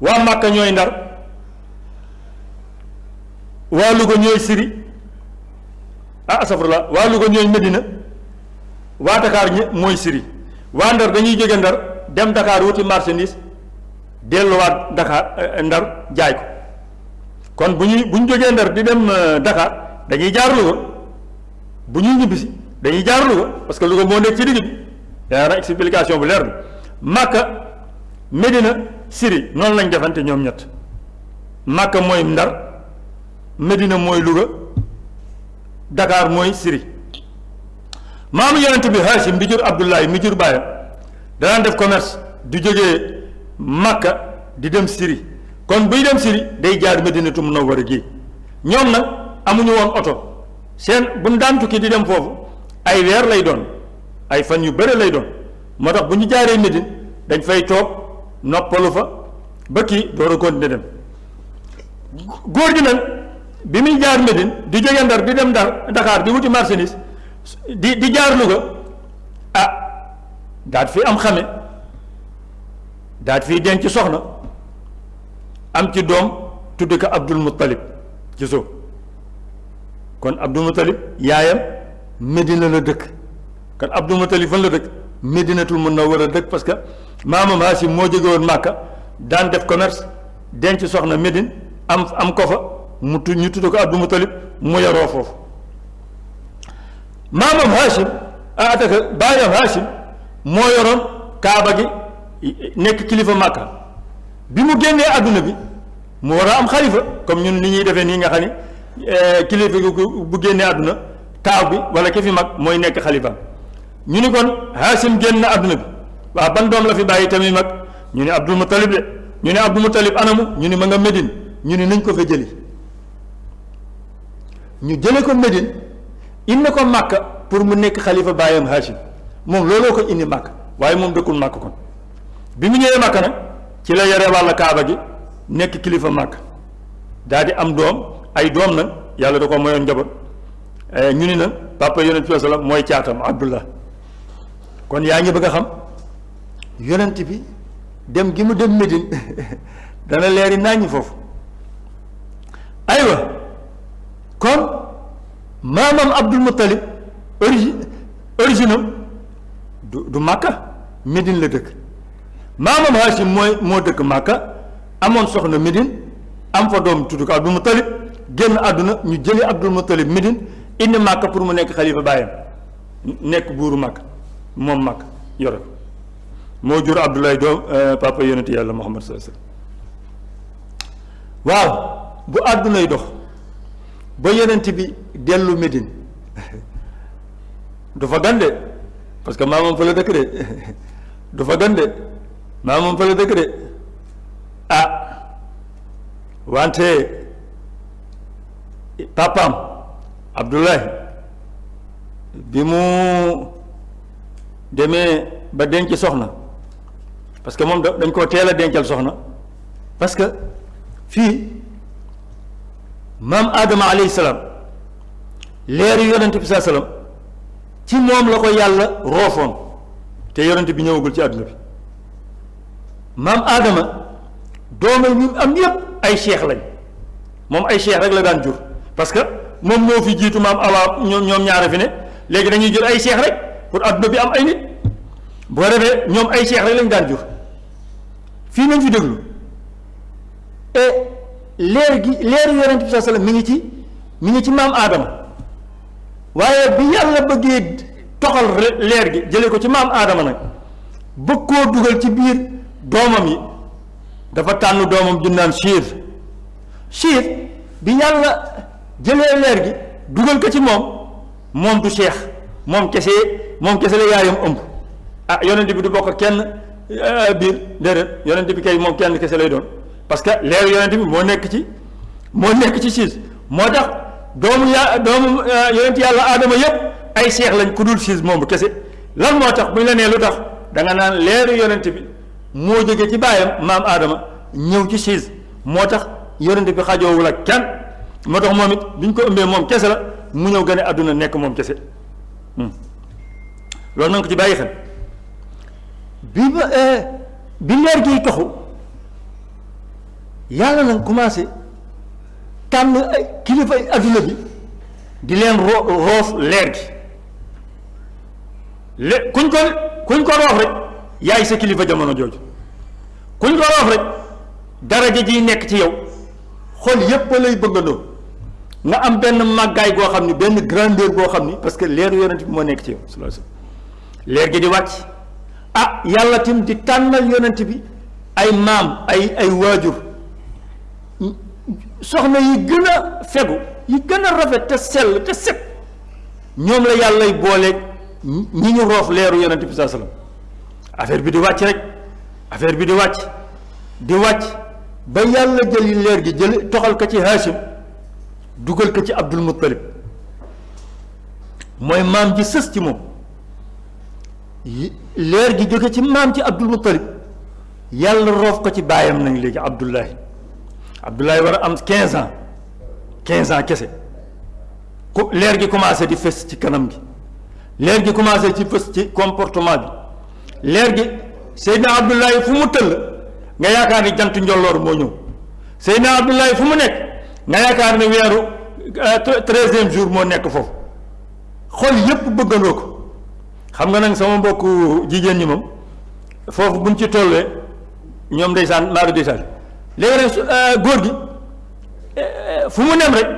waa Màkka ñooy Ndar waa Louga ñooy Siri ah asafurla waa Louga ñooy Medina waa Dakar ñi mooy Siri waa Ndar dañuy jóge Ndar dem Dakar wuti marchandise delluwaat Dakar eh, Ndar jaay ko kon bu ñuy bu ñu jógee Ndar di dem eh, Dakar dañuy jaar Louga bu ñuy ñibbisi dañuy jaar Louga parce que Louga moo nekk ci digg bi yaa na explication bu leer bi Màkka Medina Siri noonu lañ defante ñoom ñett Màkka mooy Ndar Medina mooy Louga Dakar mooy Siri maamu yonent bi Hachim bi jur Abdullahi mi jur baayam danaan def commerce du jógee Màkka di dem Siri kon buy dem Siri day jaar Medinatu Munawwara gi ñoom nag amuñu woon oto seen bu ñu daan tukki di dem foofu ay weer lay doon ay fan yu bëre lay doon moo tax bu ñu jaaree Médine dañ fay toog noppalu fa ba kii door a continuer dem góor gi nag bi muy jaar Médine di jóge Ndar di dem Ndar Dakar di wuti marchandise di di jaar Louga ah daat fi am xame daat fi denc soxna am ci doom tudd ko Abdul Muttalib ci suuf kon Abdul Muttalib yaayam Medina la dëkk kan Abdul Mutalib fan la dëkk Medinatul Munawwara dëkk parce que maamam Haasim moo jóge woon Màkka daan def commerce denc soxna Médine am am ko fa mu tu ñu tudd ko Abdul Mutalib mu yaroo foofu maamam Haasim ah ataka baayam Haasim moo yoroon Kaaba gi nekk kilifa Màkka bi mu génnee àdduna bi mu war a am xalifa comme ñun ni ñuy defee nii nga xam ni kilifa gi bu génnee àdduna taaw bi wala ki fi mag mooy nekk xalifaam ñu ni kon Haasim génn na àdduna bi waa ban doom la fi bàyyi tamit mag ñu ne Abdul Muttalib de ñu ne Abdul Muttalib anamu ñu ni ma nga Médine ñu ni nañ ko fa jëli ñu jële ko Médine indi ko Màkka pour mu nekk xalifa baayam Haasim moom looloo ko indi Màkka waaye moom dëkkul Màkka kon bi mu ñëwee Màkka nag ci la yore wàlla Kaaba gi nekk kilifa Màkka daal di am doom ay doom nag yàlla da ko mayoon njaboot eh, ñu ni na papa yonent bi sallam mooy caatam abdullah kon yaa ngi bëgg a xam yonent bi dem gi mu dem Médine dana leeri naññ foofu aywa kon maamam abdul muttalib origine origine am du du màkka Médine la dëkk maamam Hachim mooy moo dëkk màkka amoon soxna Médine am fa doom tudd ko Abdul Muttalib génn àdduna ñu jëlee Abdul Muttalib Médine indi Màkka pour mu nekk xalifa baayam nekk buuru Màkka moom Màkka yore ko moo jur Abdoulaye doom euh, papa yonent yàlla Muhammad sallallahu alayhi wasallam waaw bu àddunay dox ba yonent bi dellu Médine du fa gande parce que maamam fa la dëkk de du fa gande maa moom fa la dëkk de ah wante papaam Abdoulaye bi mu demee ba denc soxna parce que moom dañ koo teel a dencal soxna parce que fii maam Adama alayhi salaam leer yu yonent bi saa salaam ci moom la ko yàlla roofoon te yonent bi ñëwagul ci àdduna bi maam aadama doomam yi am yépp ay cheikh lañ moom ay cheikh rek la daan jur parce que moom moo fi jiitu maam awa ñoom ñoom ñaara fi ne léegi dañuy jur ay cheikh rek pour àdduna bi am ay nit boo defee ñoom ay cheikh rek lañ daan jur fii nañ fi déglu et leer gi leeru yonent bi sallallahu alayhi wasallam mi ngi ci mi ngi ci maam aadama waaye bi yàlla bëggee toxal leer gi jële ko ci maam aadama nag bëgg koo dugal ci biir doomam yi dafa tànn doomam ju naan siir siir bi yàlla jëlee leer gi dugal ko ci moom moom du seex moom kese moom kese la yaayam ëmb ah yonent bi du bokk kenn euh, biir déedéet yonent bi kay moom kenn kese lay doon parce que leer yonent bi moo nekk ci moo nekk ci siis moo tax doomu ya doomu euh, yonent yàlla aadama yépp ay seex lañ ku dul siis moom kese lan moo tax bu ñu la nee lu tax da nga naan leeru yonent bi moo jóge ci baayam maam aadama ñëw ci siis moo tax yonent bi xajoowul ak kenn moo tax moom it bi ñu ko ëmbee moom kese la mu ñëw gën a àdduna nekk moom kese hmm. loolu na ko ci bàyyi xel bi ba euh, bi leer gi toxu yàlla nag commencé tànn ay kilifa ay adduna bi di leen ro roof leer gi lé kuñ ko kuñ ko roof rek yaay sa kilifa jamono jooju kuñ ko roof rek daraja ji nekk ci yow xol yépp lay bëggandoo nga am benn màggaay goo xam ni benn grandeur boo xam ni parce que leeru yonent bi moo nekk ci yow leer gi di wàcc ah yàlla tim di tànnal yonent bi ay maam ay ay waajur soxna yi gën a fegu yi gën a rafet te sell te set ñoom la yàllay booleeg ñi ñu roof leeru yonent bi saa sallam affaire bi di wàcc rek affaire bi di wàcc di wàcc ba yàlla jëli leer gi jël toxal ko ci Haasim dugal ko ci Abdul Muttalib mooy maam ji sës ci moom leer gi jóge ci maam ci abdul muttalib yàlla roof ko ci baayam nag léegi abdullahi abdullahi war a am quinze ans quinze ans kese ku leer gi commencé di fës ci kanam gi leer gi commencé ci fës ci comportement bi leer gi seydna abdullahi fu mu tëll nga yaakaar ni jant njolloor moo ñëw seydna abdullahi fu mu nekk nga yaakaar ni weeru treizième jour moo nekk foofu xol yépp bëggandoo ko xam nga nag sama mbokk jigéen ñi moom foofu buñ ci tollee ñoom ndeysaan maa ngi ndeysaan léegi nag euh, góor gi euh, fu mu nem rek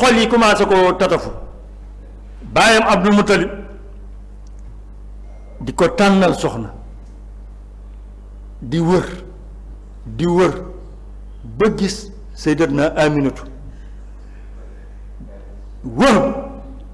xol yi commencé ko tatafu baayam Abdul Muttalib di ko tànnal soxna di wër di wër ba gis Sayyidatna Aminatu wër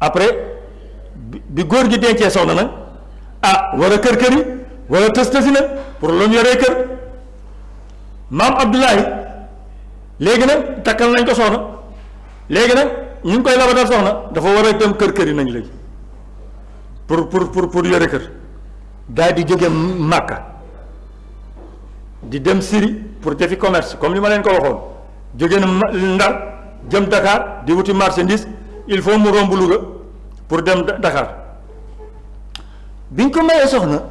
après bi góor gi dencee soxna nag ah war a kër kër yi war a tës tësi na pour lu mu yoree kër maam Abdoulaye léegi nag takkal nañ ko soxna léegi nag ñu ngi koy labatal soxna dafa war a dem kër kër yi nañ léegi pour pour pour pour yore kër daal di jóge Màkka di dem Syrie pour defi commerce comme li ma leen ko waxoon jóge na Ndar jëm Dakar di wuti marchandise il faut mu romb Louga pour dem Dakar biñ ko mayee soxna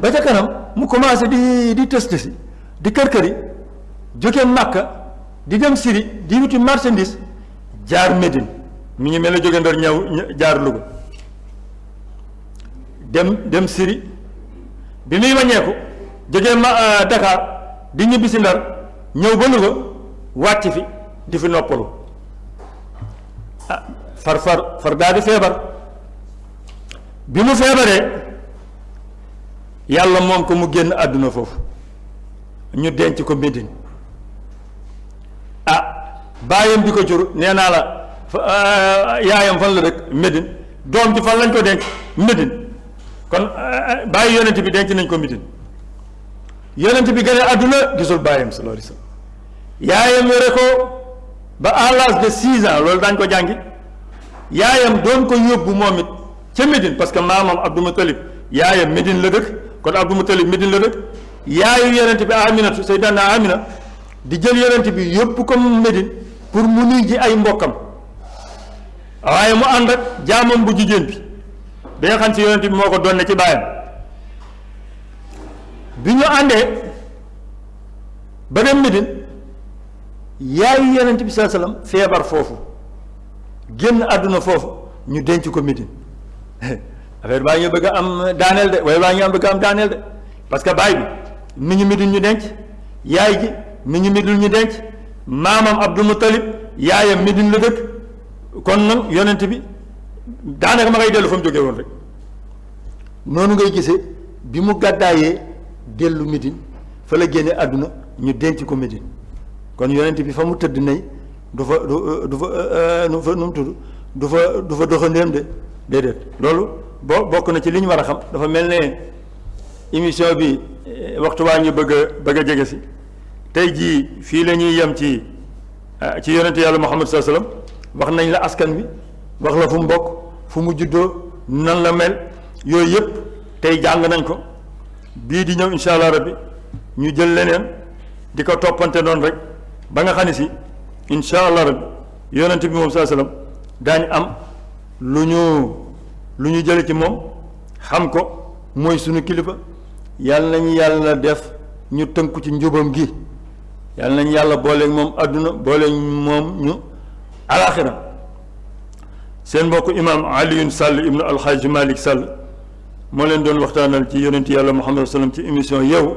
ba ca kanam mu commencé di di tës tësi di kër këri jóge Màkka di dem Siri di wuti marchandise jaar Médine mi ngi mel ne jóge Ndar ñëw jaar Louga dem dem Siri bi muy wàññeeku jógee ma euh, Dakar di ñibbi si Ndar ñëw ba Louga wàcc fi di fi noppalu ah far far far daal di feebar bi mu feebaree yàlla moom ko mu génn àdduna foofu ñu denc ko Médine ah bàyyam bi ko jur nee naa la euh, yaayam fan la dëkk Médine doom ji fan lañ ko denc Médine kon euh, bàyyi yonent bi denc nañ ko Médine yonent bi gën a àdduna gisul bàyyam sallallahu alayhi wasallam yaayam yore ko ba à l'âge de six ans loolu daañ ko jàngi yaayam doon ko yóbbu moom it ca Médine parce que maamam Abdou Moutalib yaayam Médine la dëkk kon Abdou Moutalib Médine la dëkk yaayu yonent bi Aminatu Seydina Amina di jël yonent bi yóbbu ko Médine pour mu nuy ji ay mbokkam waaye mu ànd ak jaamam bu jigéen bi bi nga xam si yonent bi moo ko doon ne ci baayam bi ñu àndee ba dem Médine yaayu yonent bi saa salaam feebar foofu génn àdduna foofu ñu denc ko Médine affaire baa ngi bëgg a am daaneel de waaye baa ngi am bëgg a am daaneel de parce que baay bi mi ngi Medine ñu denc yaay ji mi ngi Medine ñu denc maamam Abdul Muttalib yaayam Medine la dëkk kon nag yonent bi daanaka ma ngay dellu fa mu jógee woon rek noonu ngay gisee bi mu gàddaayee dellu Medine fa la génne àdduna ñu denc ko Medine kon yonent bi fa mu tëdd nay du fa du du fa euh, nu fa nu mu tudd du fa du fa doxandéem de déedéet loolu boo bokk na ci li ñu war a xam dafa mel ne émission bi eh, waxtu waa ñu bëgg a bëgg a jege si tey jii fii la ñuy yem ci eh, ci yonente yàlla Muhammad sallallahu alayhi wasallam wax nañ la askan wi wax la fu mu bokk fu mu juddoo nan la mel yooyu yëpp tey jàng nañ ko bii di ñëw incha allah rabbi ñu jël leneen di ko toppante noonu rek ba nga xam ne si incha allah rabbi yonent bi moom saa sallam daañu am lu ñu lu ñu jële ci moom xam ko mooy sunu kilifa yàlla nañu yàlla def ñu tënku ci njubam gi yàlla nañu yàlla booleeg moom àdduna booleeg moom ñu alaaxira seen mbokk imaam Alioune Sall ibnu alxaaji Malick Sall moo leen doon waxtaanal ci yonent yàlla Muhammad sallam ci émission yow